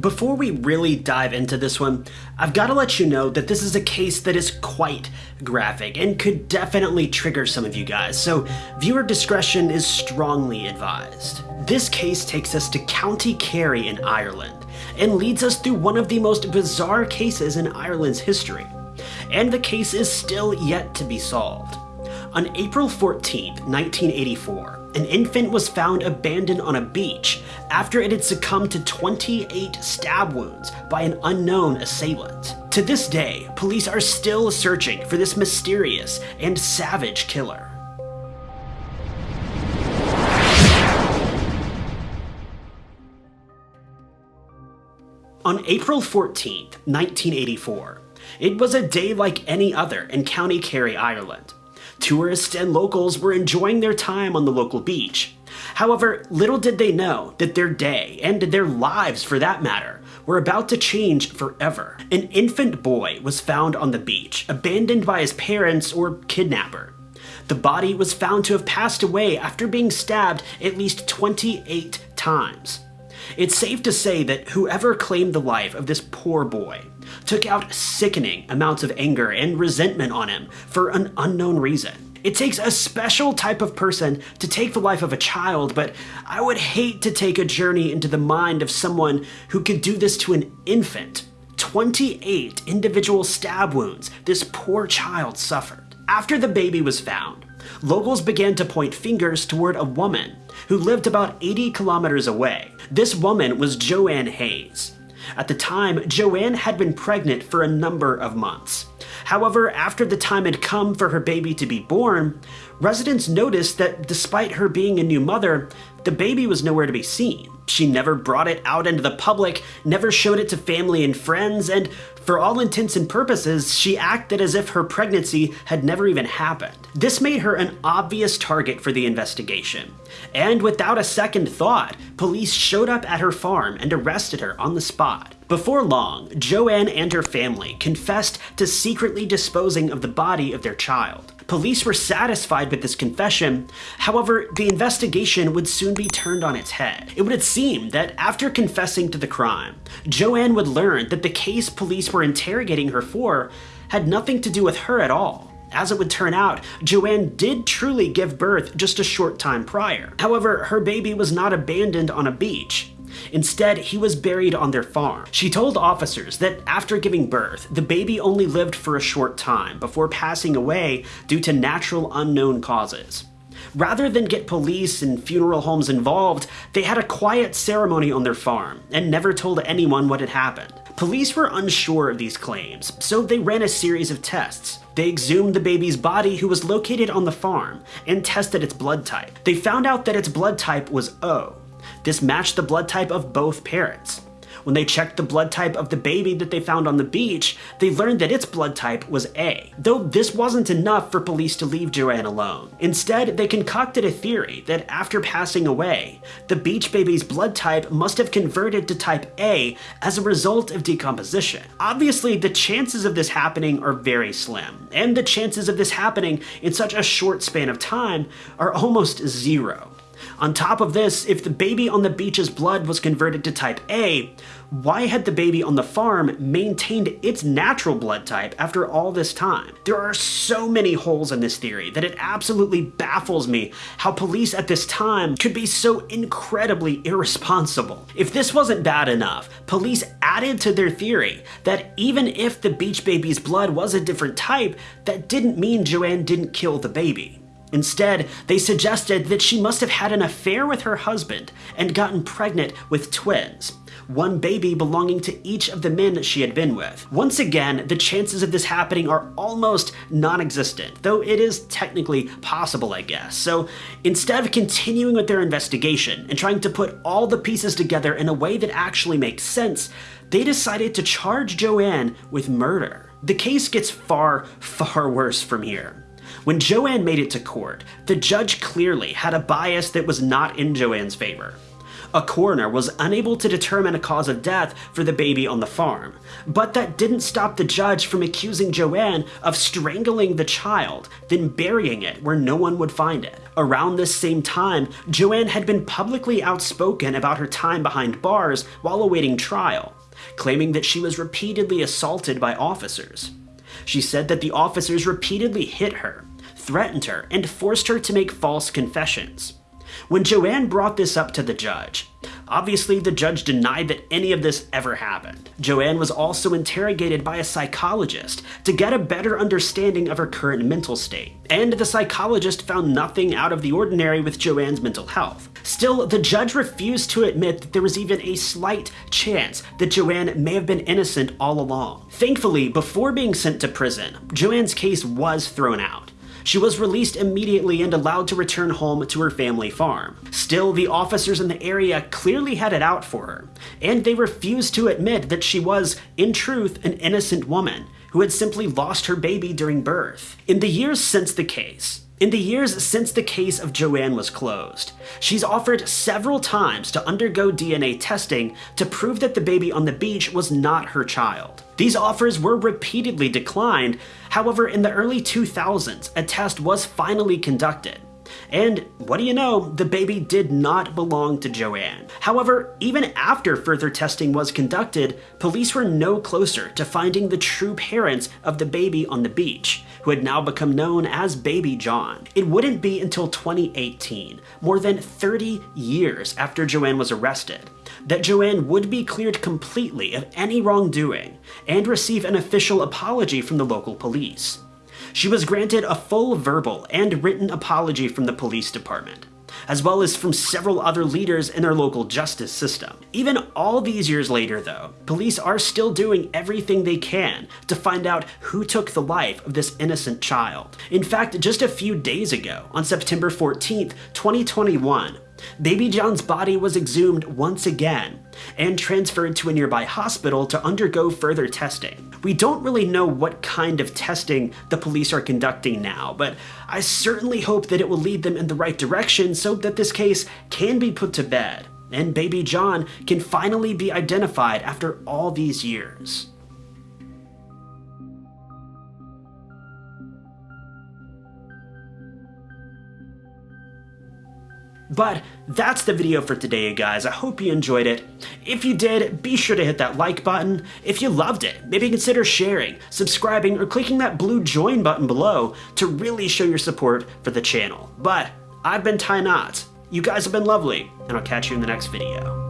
Before we really dive into this one, I've got to let you know that this is a case that is quite graphic and could definitely trigger some of you guys, so viewer discretion is strongly advised. This case takes us to County Kerry in Ireland and leads us through one of the most bizarre cases in Ireland's history. And the case is still yet to be solved. On April 14, 1984, an infant was found abandoned on a beach after it had succumbed to 28 stab wounds by an unknown assailant. To this day, police are still searching for this mysterious and savage killer. On April 14, 1984, it was a day like any other in County Kerry, Ireland. Tourists and locals were enjoying their time on the local beach. However, little did they know that their day, and their lives for that matter, were about to change forever. An infant boy was found on the beach, abandoned by his parents or kidnapper. The body was found to have passed away after being stabbed at least 28 times. It's safe to say that whoever claimed the life of this poor boy took out sickening amounts of anger and resentment on him for an unknown reason. It takes a special type of person to take the life of a child, but I would hate to take a journey into the mind of someone who could do this to an infant. 28 individual stab wounds this poor child suffered. After the baby was found, locals began to point fingers toward a woman who lived about 80 kilometers away. This woman was Joanne Hayes. At the time, Joanne had been pregnant for a number of months. However, after the time had come for her baby to be born, residents noticed that despite her being a new mother, the baby was nowhere to be seen. She never brought it out into the public, never showed it to family and friends, and for all intents and purposes, she acted as if her pregnancy had never even happened. This made her an obvious target for the investigation. And without a second thought, police showed up at her farm and arrested her on the spot. Before long, Joanne and her family confessed to secretly disposing of the body of their child. Police were satisfied with this confession, however, the investigation would soon be turned on its head. It would seem that after confessing to the crime, Joanne would learn that the case police were interrogating her for had nothing to do with her at all. As it would turn out, Joanne did truly give birth just a short time prior. However, her baby was not abandoned on a beach. Instead, he was buried on their farm. She told officers that after giving birth, the baby only lived for a short time before passing away due to natural unknown causes. Rather than get police and funeral homes involved, they had a quiet ceremony on their farm and never told anyone what had happened. Police were unsure of these claims, so they ran a series of tests. They exhumed the baby's body who was located on the farm and tested its blood type. They found out that its blood type was O, this matched the blood type of both parents. When they checked the blood type of the baby that they found on the beach, they learned that its blood type was A, though this wasn't enough for police to leave Joanne alone. Instead, they concocted a theory that after passing away, the beach baby's blood type must have converted to type A as a result of decomposition. Obviously, the chances of this happening are very slim, and the chances of this happening in such a short span of time are almost zero. On top of this, if the baby on the beach's blood was converted to type A, why had the baby on the farm maintained its natural blood type after all this time? There are so many holes in this theory that it absolutely baffles me how police at this time could be so incredibly irresponsible. If this wasn't bad enough, police added to their theory that even if the beach baby's blood was a different type, that didn't mean Joanne didn't kill the baby. Instead, they suggested that she must have had an affair with her husband and gotten pregnant with twins, one baby belonging to each of the men that she had been with. Once again, the chances of this happening are almost non-existent, though it is technically possible, I guess. So instead of continuing with their investigation and trying to put all the pieces together in a way that actually makes sense, they decided to charge Joanne with murder. The case gets far, far worse from here. When Joanne made it to court, the judge clearly had a bias that was not in Joanne's favor. A coroner was unable to determine a cause of death for the baby on the farm, but that didn't stop the judge from accusing Joanne of strangling the child, then burying it where no one would find it. Around this same time, Joanne had been publicly outspoken about her time behind bars while awaiting trial, claiming that she was repeatedly assaulted by officers. She said that the officers repeatedly hit her, threatened her, and forced her to make false confessions. When Joanne brought this up to the judge, obviously the judge denied that any of this ever happened. Joanne was also interrogated by a psychologist to get a better understanding of her current mental state, and the psychologist found nothing out of the ordinary with Joanne's mental health. Still, the judge refused to admit that there was even a slight chance that Joanne may have been innocent all along. Thankfully, before being sent to prison, Joanne's case was thrown out. She was released immediately and allowed to return home to her family farm. Still, the officers in the area clearly had it out for her, and they refused to admit that she was, in truth, an innocent woman who had simply lost her baby during birth. In the years since the case, in the years since the case of Joanne was closed, she's offered several times to undergo DNA testing to prove that the baby on the beach was not her child. These offers were repeatedly declined, however in the early 2000s a test was finally conducted. And what do you know, the baby did not belong to Joanne. However, even after further testing was conducted, police were no closer to finding the true parents of the baby on the beach, who had now become known as Baby John. It wouldn't be until 2018, more than 30 years after Joanne was arrested, that Joanne would be cleared completely of any wrongdoing and receive an official apology from the local police. She was granted a full verbal and written apology from the police department, as well as from several other leaders in their local justice system. Even all these years later though, police are still doing everything they can to find out who took the life of this innocent child. In fact, just a few days ago, on September 14th, 2021, Baby John's body was exhumed once again and transferred to a nearby hospital to undergo further testing. We don't really know what kind of testing the police are conducting now, but I certainly hope that it will lead them in the right direction so that this case can be put to bed and baby John can finally be identified after all these years. But that's the video for today, guys. I hope you enjoyed it. If you did, be sure to hit that like button. If you loved it, maybe consider sharing, subscribing, or clicking that blue join button below to really show your support for the channel. But I've been Ty Knott. You guys have been lovely, and I'll catch you in the next video.